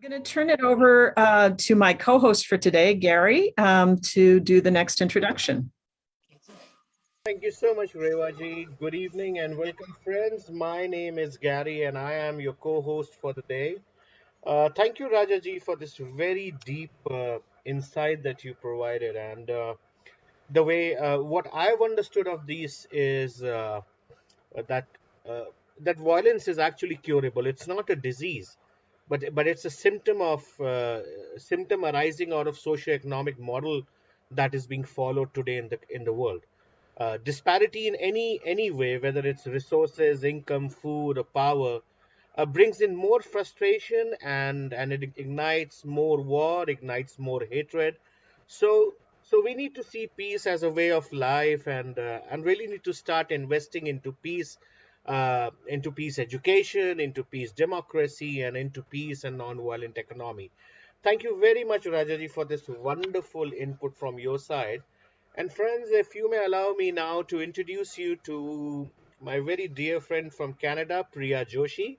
I'm going to turn it over uh, to my co-host for today, Gary, um, to do the next introduction. Thank you so much, Revaji. Good evening and welcome, friends. My name is Gary and I am your co-host for the day. Uh, thank you, Rajaji, for this very deep uh, insight that you provided. And uh, the way, uh, what I've understood of these is uh, that that violence is actually curable. It's not a disease but but it's a symptom of uh, symptom arising out of socioeconomic model that is being followed today in the in the world. Uh, disparity in any any way, whether it's resources, income, food, or power, uh, brings in more frustration and and it ignites more war, ignites more hatred. So so we need to see peace as a way of life and uh, and really need to start investing into peace uh, into peace education, into peace democracy, and into peace and non-violent economy. Thank you very much, Rajaji, for this wonderful input from your side. And friends, if you may allow me now to introduce you to my very dear friend from Canada, Priya Joshi.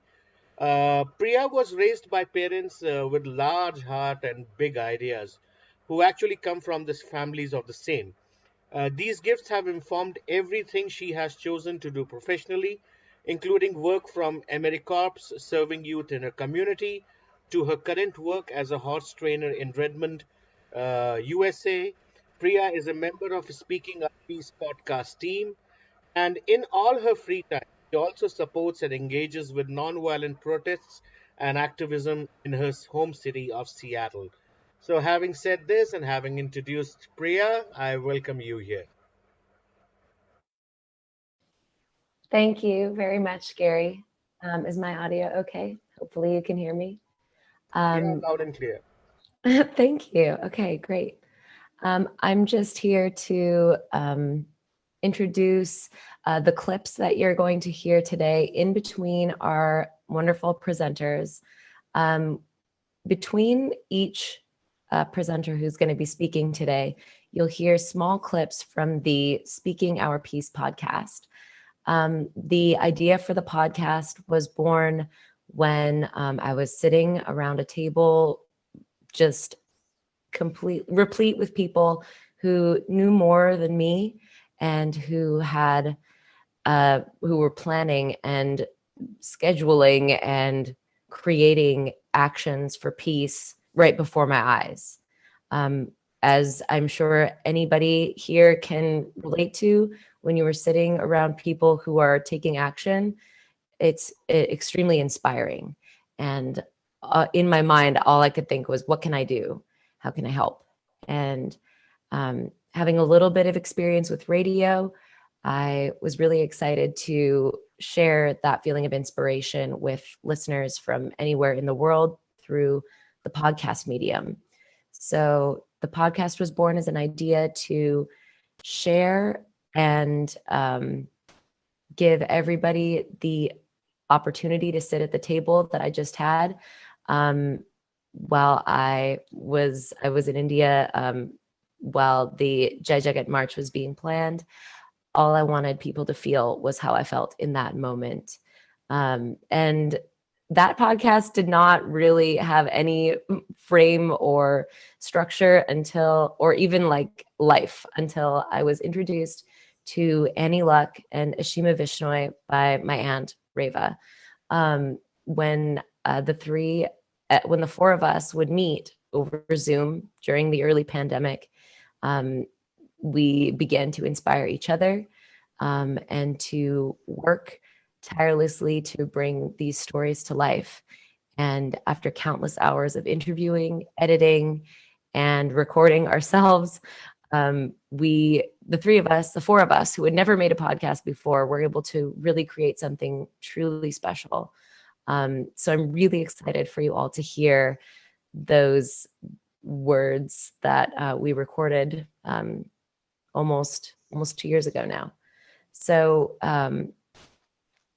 Uh, Priya was raised by parents uh, with large heart and big ideas who actually come from the families of the same. Uh, these gifts have informed everything she has chosen to do professionally including work from AmeriCorps serving youth in her community to her current work as a horse trainer in Redmond, uh, USA. Priya is a member of the Speaking Our Peace podcast team, and in all her free time, she also supports and engages with nonviolent protests and activism in her home city of Seattle. So, having said this and having introduced Priya, I welcome you here. Thank you very much, Gary. Um, is my audio okay? Hopefully you can hear me. Um, yeah, loud and clear. thank you. Okay, great. Um, I'm just here to um, introduce uh, the clips that you're going to hear today in between our wonderful presenters. Um, between each uh, presenter who's going to be speaking today, you'll hear small clips from the Speaking Our Peace podcast. Um, the idea for the podcast was born when um, I was sitting around a table, just complete, replete with people who knew more than me and who had, uh, who were planning and scheduling and creating actions for peace right before my eyes. Um, as I'm sure anybody here can relate to, when you were sitting around people who are taking action, it's extremely inspiring. And uh, in my mind, all I could think was, what can I do? How can I help? And um, having a little bit of experience with radio, I was really excited to share that feeling of inspiration with listeners from anywhere in the world through the podcast medium. So the podcast was born as an idea to share and um, give everybody the opportunity to sit at the table that I just had. Um, while I was I was in India um, while the Jai Jagat March was being planned, all I wanted people to feel was how I felt in that moment. Um, and that podcast did not really have any frame or structure until, or even like life until I was introduced to Annie Luck and Ashima Vishnoi by my aunt Reva. Um, when uh, the three, uh, when the four of us would meet over Zoom during the early pandemic, um, we began to inspire each other um, and to work tirelessly to bring these stories to life. And after countless hours of interviewing, editing, and recording ourselves, um, we, the three of us, the four of us who had never made a podcast before, were able to really create something truly special. Um, so I'm really excited for you all to hear those words that uh, we recorded um, almost almost two years ago now. So um,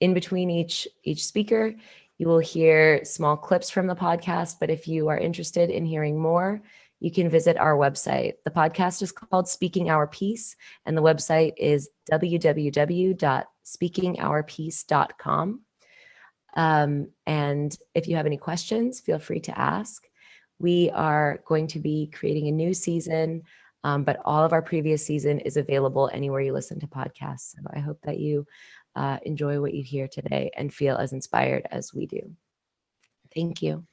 in between each each speaker, you will hear small clips from the podcast. But if you are interested in hearing more, you can visit our website. The podcast is called Speaking Our Peace, and the website is www.speakingourpeace.com. Um, and if you have any questions, feel free to ask. We are going to be creating a new season, um, but all of our previous season is available anywhere you listen to podcasts. So I hope that you uh, enjoy what you hear today and feel as inspired as we do. Thank you.